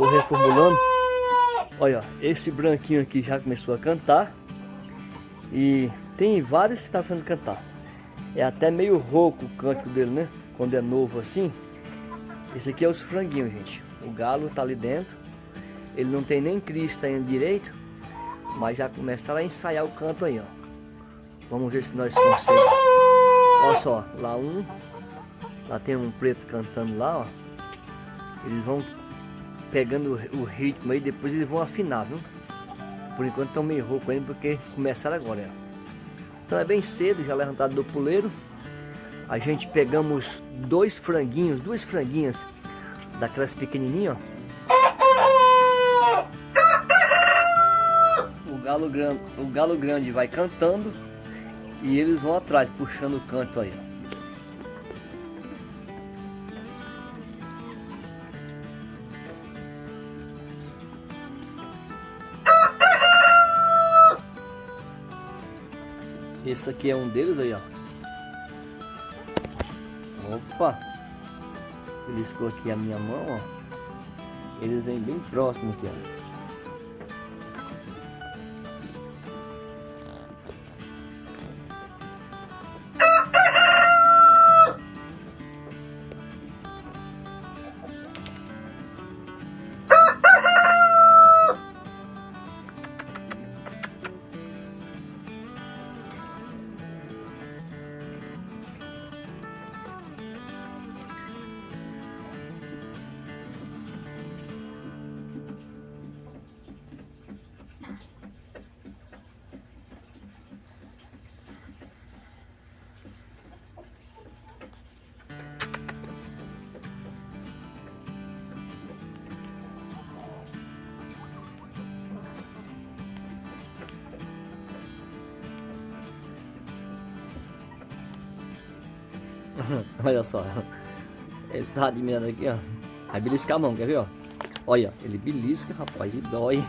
tô reformulando. Olha, esse branquinho aqui já começou a cantar. E tem vários que tá começando a cantar. É até meio rouco o cântico dele, né? Quando é novo assim. Esse aqui é os franguinhos, gente. O galo tá ali dentro. Ele não tem nem crista ainda direito. Mas já começaram a ensaiar o canto aí, ó. Vamos ver se nós conseguimos. Olha só, lá um. Lá tem um preto cantando lá, ó. Eles vão pegando o ritmo aí, depois eles vão afinar, viu? Por enquanto estão meio rouco ainda, porque começaram agora, ó. Então é bem cedo, já levantado do puleiro. A gente pegamos dois franguinhos, duas franguinhas daquelas pequenininhas, ó. O galo grande, o galo grande vai cantando e eles vão atrás, puxando o canto aí, ó. Esse aqui é um deles aí, ó. Opa! Ele escou aqui a minha mão, ó. Eles vêm bem próximo aqui, ó. Olha só. Ele tá admirando aqui, ó. Vai beliscar a mão, quer ver, ó? Olha, ele belisca, rapaz, e dói.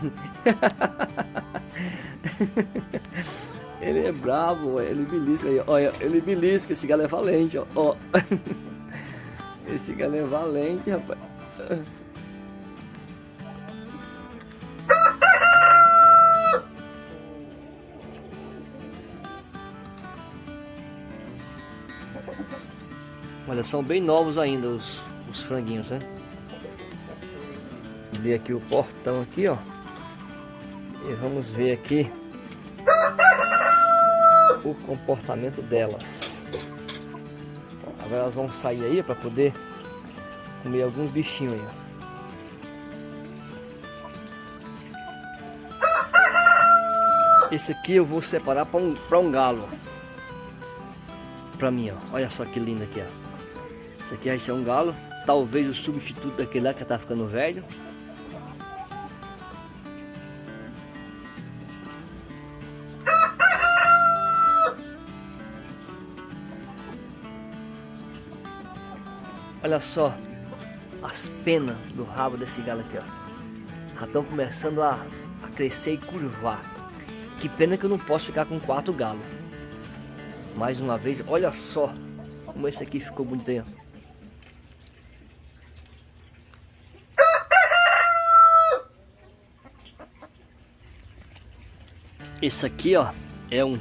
ele é bravo, ele belisca aí, olha, ele belisca, esse galo é valente, ó. ó. Esse galo é valente, rapaz. Olha, são bem novos ainda os, os franguinhos, né? Ver aqui o portão aqui, ó. E vamos ver aqui o comportamento delas. Agora elas vão sair aí para poder comer alguns bichinhos aí, ó. Esse aqui eu vou separar para um, um galo. Para mim, ó. Olha só que lindo aqui, ó. Esse aqui vai ser um galo. Talvez o substituto daquele lá que tá ficando velho. Olha só as penas do rabo desse galo aqui, ó. Já estão começando a, a crescer e curvar. Que pena que eu não posso ficar com quatro galos. Mais uma vez, olha só como esse aqui ficou bonito aí, ó. Esse aqui, ó, é um,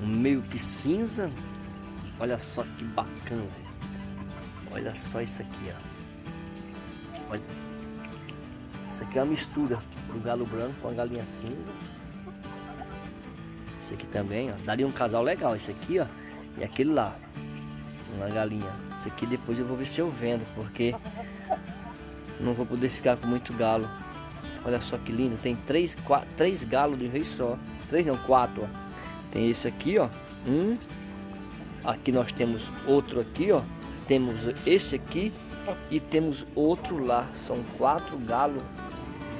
um meio que cinza. Olha só que bacana. Olha só isso aqui, ó. Olha. Isso aqui é uma mistura do galo branco com a galinha cinza. Esse aqui também, ó. Daria um casal legal. Esse aqui, ó. E aquele lá. Uma galinha. Esse aqui depois eu vou ver se eu vendo, porque não vou poder ficar com muito galo. Olha só que lindo. Tem três, quatro, três galos de vez só. Três não, quatro. Ó. Tem esse aqui, ó. Um. Aqui nós temos outro aqui, ó. Temos esse aqui e temos outro lá. São quatro galos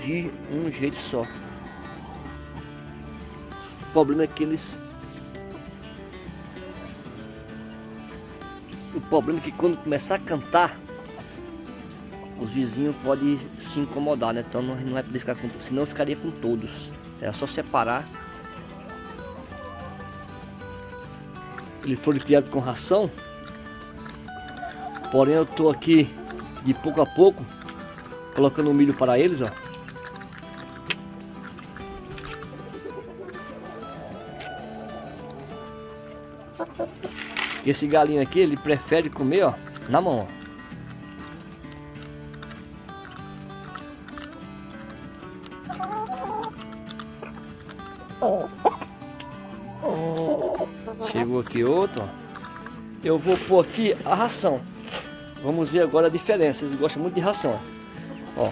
de um jeito só. O problema é que eles... O problema é que quando começar a cantar, os vizinhos podem se incomodar, né? Então não, vai poder ficar com senão eu ficaria com todos. É só separar. Eles foram criados com ração. Porém eu tô aqui de pouco a pouco colocando o milho para eles, ó. Esse galinho aqui, ele prefere comer, ó, na mão, ó. Aqui outro. Eu vou pôr aqui a ração. Vamos ver agora a diferença. Eles gostam muito de ração, ó.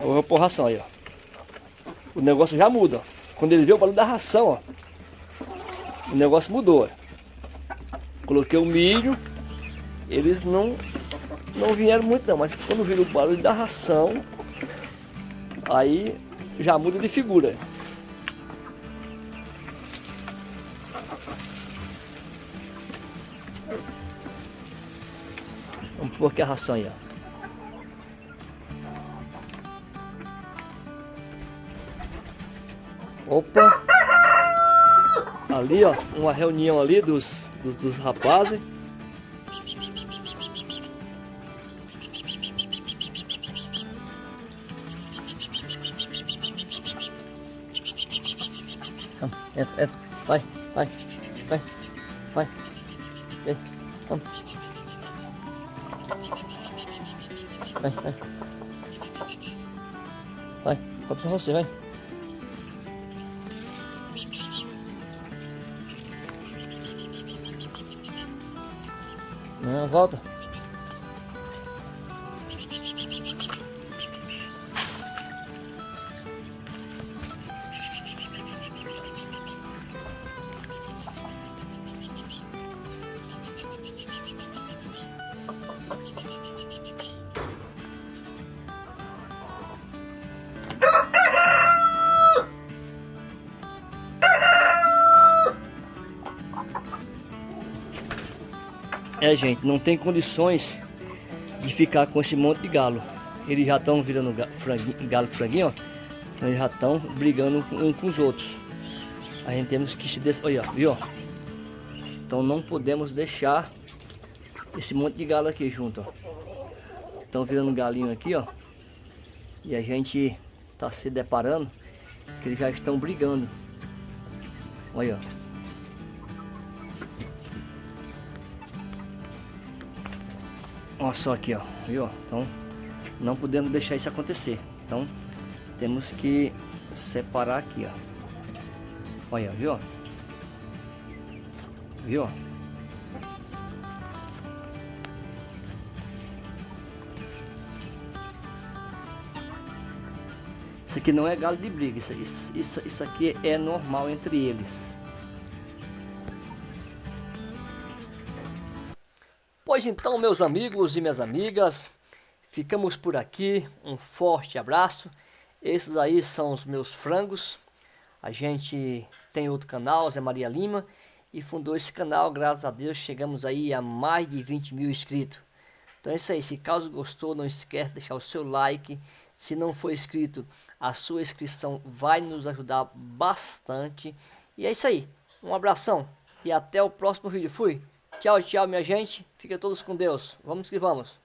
Eu vou pôr ração aí, ó. O negócio já muda, ó. Quando ele vê o barulho da ração, ó. O negócio mudou, ó. Coloquei o milho. Eles não, não vieram muito não, mas quando viram o barulho da ração, aí já muda de figura. Aqui a ó. Opa! Ali, ó, uma reunião ali dos, dos, dos rapazes. Entra, entra. Vai, vai, vai, vai. Vem, vamos. Vai, vai. Vai, pode ser você, vai. Não, volta. É, gente, não tem condições de ficar com esse monte de galo. Eles já estão virando franguinho, galo franguinho, ó. Então eles já estão brigando um com os outros. A gente temos que se... Des... Olha, viu? Então não podemos deixar esse monte de galo aqui junto, ó. Estão virando galinho aqui, ó. E a gente tá se deparando que eles já estão brigando. Olha, ó. Olha só aqui, ó, viu? Então, não podemos deixar isso acontecer. Então, temos que separar aqui, ó. Olha, viu? Viu? Isso aqui não é galo de briga, isso, isso, isso aqui é normal entre eles. Pois então, meus amigos e minhas amigas, ficamos por aqui. Um forte abraço. Esses aí são os meus frangos. A gente tem outro canal, Zé Maria Lima, e fundou esse canal. Graças a Deus, chegamos aí a mais de 20 mil inscritos. Então é isso aí. Se caso gostou, não esquece de deixar o seu like. Se não for inscrito, a sua inscrição vai nos ajudar bastante. E é isso aí. Um abração e até o próximo vídeo. Fui! Tchau, tchau, minha gente. Fiquem todos com Deus. Vamos que vamos.